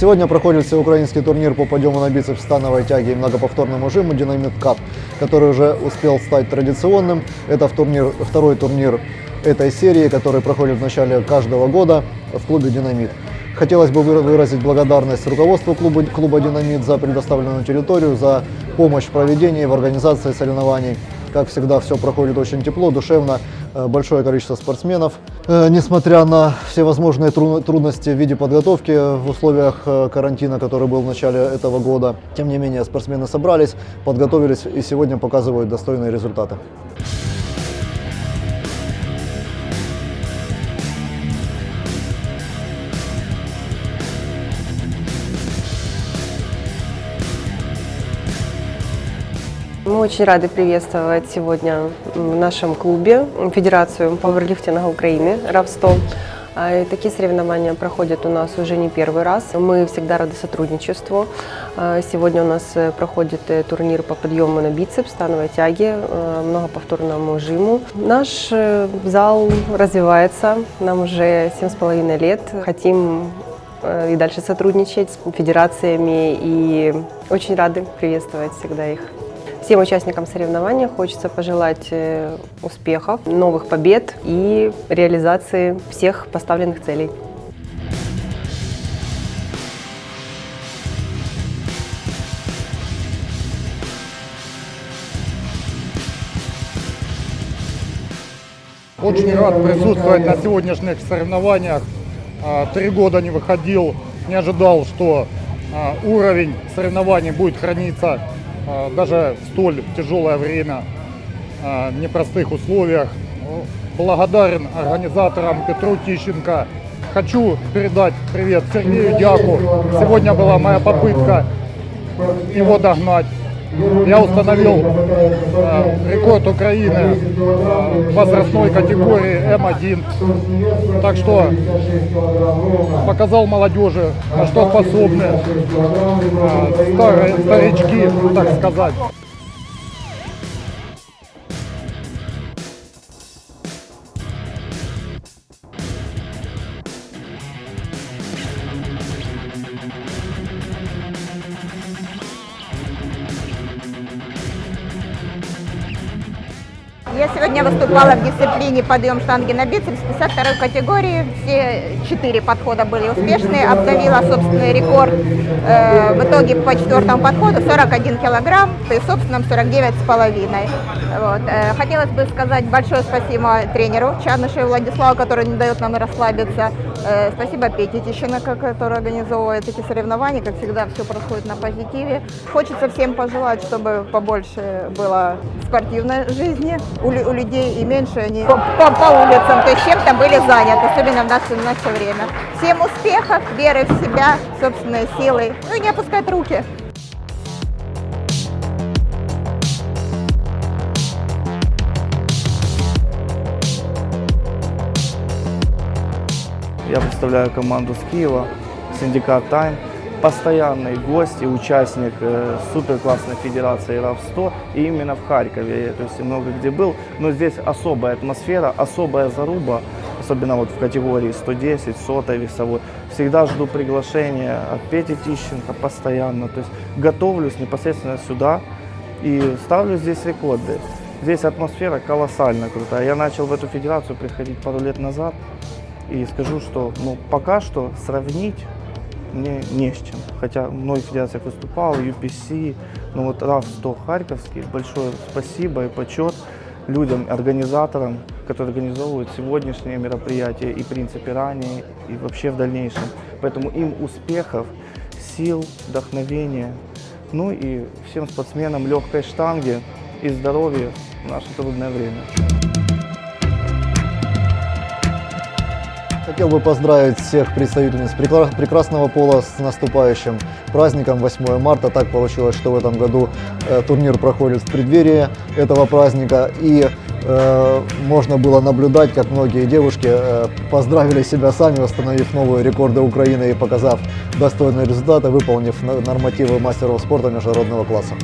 Сегодня проходит всеукраинский турнир по подъему на бицепс, становой тяге и многоповторному жиму «Динамит Кап», который уже успел стать традиционным. Это в турнир, второй турнир этой серии, который проходит в начале каждого года в клубе «Динамит». Хотелось бы выразить благодарность руководству клуба, клуба «Динамит» за предоставленную территорию, за помощь в проведении, в организации соревнований. Как всегда, все проходит очень тепло, душевно, э, большое количество спортсменов. Э, несмотря на всевозможные трудности в виде подготовки в условиях э, карантина, который был в начале этого года, тем не менее спортсмены собрались, подготовились и сегодня показывают достойные результаты. Мы очень рады приветствовать сегодня в нашем клубе Федерацию пауэрлифтинга Украины РАВ-100. А, такие соревнования проходят у нас уже не первый раз. Мы всегда рады сотрудничеству. А, сегодня у нас э, проходит э, турнир по подъему на бицепс, становой тяге, э, многоповторному жиму. Наш зал развивается, нам уже 7,5 лет. Хотим и дальше сотрудничать с федерациями и очень рады приветствовать всегда их. Всем участникам соревнований хочется пожелать э, успехов, новых побед и реализации всех поставленных целей. Очень рад присутствовать на сегодняшних соревнованиях. А, три года не выходил, не ожидал, что а, уровень соревнований будет храниться даже в столь тяжелое время, а, в непростых условиях. Благодарен организаторам Петру Тищенко. Хочу передать привет Сергею Дяку. Сегодня была моя попытка его догнать. Я установил э, рекорд Украины э, возрастной категории М1. Так что показал молодежи, на что способны э, старые, старички, так сказать. Я сегодня выступала в дисциплине подъем штанги на бицепс 52 категории. Все четыре подхода были успешные. Обновила собственный рекорд э, в итоге по четвертому подходу 41 килограмм, при собственном 49 с половиной. Э, хотелось бы сказать большое спасибо тренеру Чанышеву Владиславу, который не дает нам расслабиться. Э, спасибо Пете Тищенко, который организовывает эти соревнования. Как всегда, все происходит на позитиве. Хочется всем пожелать, чтобы побольше было спортивной жизни у, людей и меньше они по, по, по улицам, то есть чем-то были заняты, особенно в наше, в наше время. Всем успехов, веры в себя, собственной силой, ну и не опускать руки. Я представляю команду с Киева, синдикат «Тайм» постоянный гость и участник э, супер классной федерации РАВ-100 и именно в Харькове. То есть много где был, но здесь особая атмосфера, особая заруба, особенно вот в категории 110, 100 весовой. Всегда жду приглашения от Пети Тищенко постоянно, то есть готовлюсь непосредственно сюда и ставлю здесь рекорды. Здесь атмосфера колоссально крутая. Я начал в эту федерацию приходить пару лет назад и скажу, что ну, пока что сравнить мне не с чем. Хотя в многих федерациях выступал, UPC, но вот РАФ-100 Харьковский, большое спасибо и почет людям, организаторам, которые организовывают сегодняшнее мероприятие и в принципе ранее, и вообще в дальнейшем. Поэтому им успехов, сил, вдохновения, ну и всем спортсменам легкой штанги и здоровья в наше трудное время. Хотел бы поздравить всех представительниц прекрасного пола с наступающим праздником 8 марта. Так получилось, что в этом году э, турнир проходит в преддверии этого праздника. И э, можно было наблюдать, как многие девушки э, поздравили себя сами, установив новые рекорды Украины и показав достойные результаты, выполнив нормативы мастеров спорта международного класса.